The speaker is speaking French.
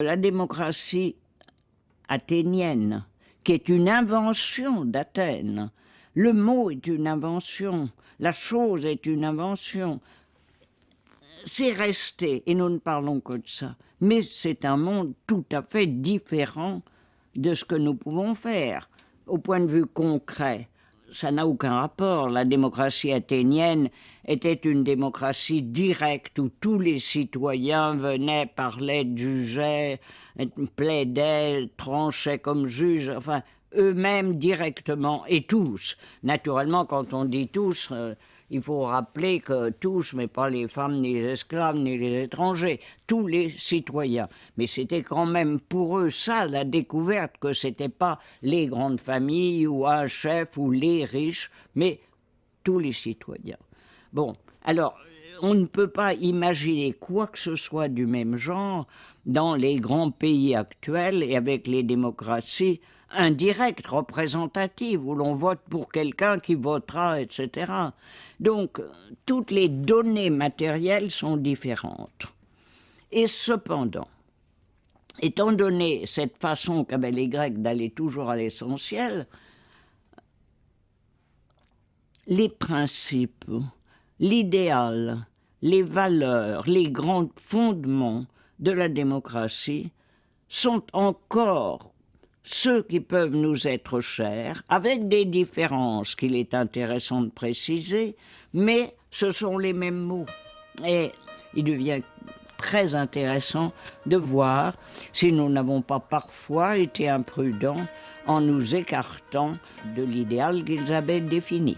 La démocratie athénienne, qui est une invention d'Athènes, le mot est une invention, la chose est une invention. C'est resté, et nous ne parlons que de ça. Mais c'est un monde tout à fait différent de ce que nous pouvons faire, au point de vue concret ça n'a aucun rapport. La démocratie athénienne était une démocratie directe où tous les citoyens venaient, parlaient, jugeaient, plaidaient, tranchaient comme juges, enfin, eux-mêmes directement, et tous. Naturellement, quand on dit tous, euh, il faut rappeler que tous, mais pas les femmes, ni les esclaves, ni les étrangers, tous les citoyens. Mais c'était quand même pour eux ça la découverte que c'était pas les grandes familles ou un chef ou les riches, mais tous les citoyens. Bon, alors on ne peut pas imaginer quoi que ce soit du même genre dans les grands pays actuels et avec les démocraties indirecte, représentative, où l'on vote pour quelqu'un qui votera, etc. Donc, toutes les données matérielles sont différentes. Et cependant, étant donné cette façon qu'avaient les Grecs d'aller toujours à l'essentiel, les principes, l'idéal, les valeurs, les grands fondements de la démocratie sont encore ceux qui peuvent nous être chers, avec des différences qu'il est intéressant de préciser, mais ce sont les mêmes mots. Et il devient très intéressant de voir si nous n'avons pas parfois été imprudents en nous écartant de l'idéal qu'ils avaient défini.